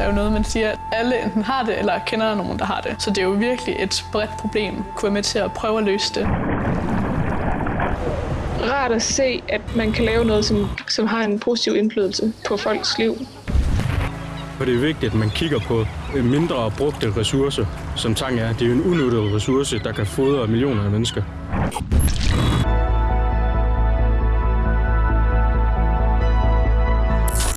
er jo noget, man siger, at alle enten har det, eller kender nogen, der har det. Så det er jo virkelig et bredt problem. Kunne være med til at prøve at løse det. Rart at se, at man kan lave noget, som, som har en positiv indflydelse på folks liv. Og det er vigtigt, at man kigger på øh, mindre brugte ressourcer, som tang er. Det er jo en unødig ressource, der kan fodre millioner af mennesker.